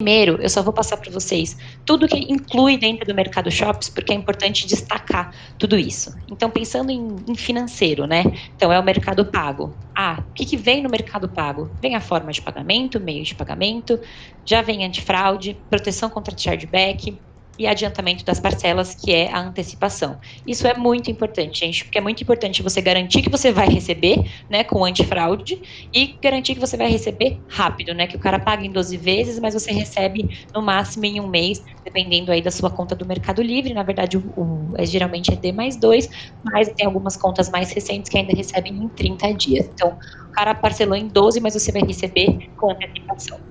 Primeiro, eu só vou passar para vocês tudo que inclui dentro do mercado shops, porque é importante destacar tudo isso. Então, pensando em, em financeiro, né? Então, é o mercado pago. Ah, o que, que vem no mercado pago? Vem a forma de pagamento, meio de pagamento, já vem antifraude, proteção contra chargeback, e adiantamento das parcelas, que é a antecipação. Isso é muito importante, gente, porque é muito importante você garantir que você vai receber, né, com antifraude, e garantir que você vai receber rápido, né, que o cara paga em 12 vezes, mas você recebe no máximo em um mês, dependendo aí da sua conta do Mercado Livre. Na verdade, o, o é, geralmente é D mais 2, mas tem algumas contas mais recentes que ainda recebem em 30 dias. Então, o cara parcelou em 12, mas você vai receber com antecipação.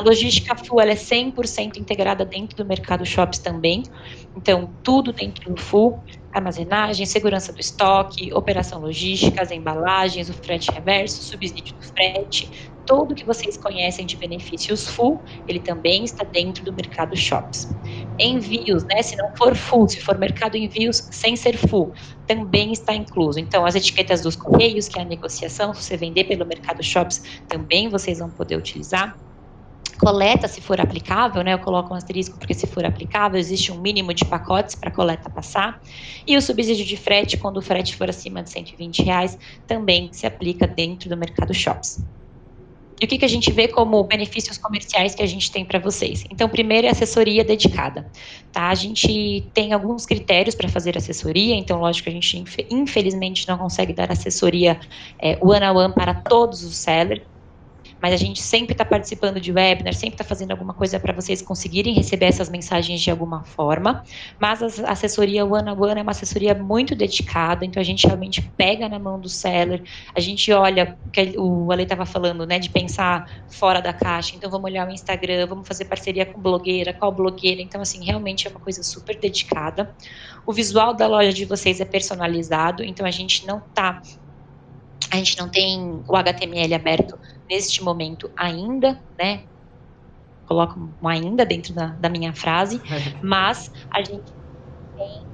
A logística full ela é 100% integrada dentro do mercado shops também. Então, tudo dentro do full, armazenagem, segurança do estoque, operação logística, as embalagens, o frete reverso, subsídio do frete, tudo que vocês conhecem de benefícios full, ele também está dentro do mercado shops. Envios, né, se não for full, se for mercado envios sem ser full, também está incluso. Então, as etiquetas dos correios, que é a negociação, se você vender pelo mercado shops, também vocês vão poder utilizar coleta, se for aplicável, né, eu coloco um asterisco porque se for aplicável, existe um mínimo de pacotes para a coleta passar. E o subsídio de frete, quando o frete for acima de 120 reais, também se aplica dentro do mercado shops. E o que, que a gente vê como benefícios comerciais que a gente tem para vocês? Então, primeiro é assessoria dedicada. Tá? A gente tem alguns critérios para fazer assessoria, então, lógico, a gente infelizmente não consegue dar assessoria é, one on one para todos os sellers, mas a gente sempre está participando de webinar, sempre está fazendo alguma coisa para vocês conseguirem receber essas mensagens de alguma forma. Mas a assessoria One on One é uma assessoria muito dedicada, então a gente realmente pega na mão do seller, a gente olha que o Ale estava falando, né, de pensar fora da caixa. Então vamos olhar o Instagram, vamos fazer parceria com blogueira, qual blogueira. Então, assim, realmente é uma coisa super dedicada. O visual da loja de vocês é personalizado, então a gente não está a gente não tem o HTML aberto neste momento ainda, né? Coloco um ainda dentro da, da minha frase, mas a gente tem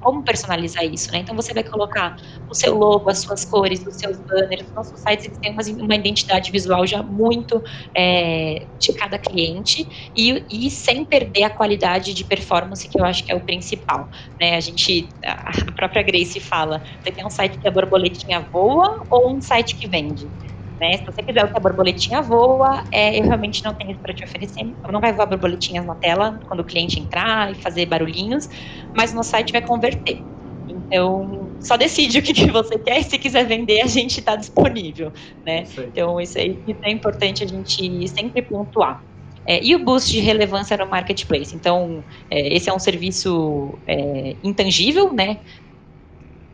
como personalizar isso, né? Então você vai colocar o seu logo, as suas cores, os seus banners. Os nossos sites eles têm uma, uma identidade visual já muito é, de cada cliente e, e, sem perder a qualidade de performance que eu acho que é o principal, né? A gente, a própria Grace fala, você tem um site que a borboletinha voa ou um site que vende? Né? Se você quiser o que a borboletinha voa, é, eu realmente não tenho isso para te oferecer. Não vai voar borboletinhas na tela quando o cliente entrar e fazer barulhinhos, mas no site vai converter. Então, só decide o que, que você quer e se quiser vender, a gente está disponível, né? Então, isso aí é importante a gente sempre pontuar. É, e o boost de relevância no marketplace. Então, é, esse é um serviço é, intangível, né?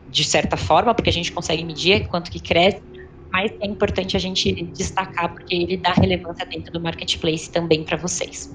De certa forma, porque a gente consegue medir quanto que cresce mas é importante a gente destacar porque ele dá relevância dentro do marketplace também para vocês.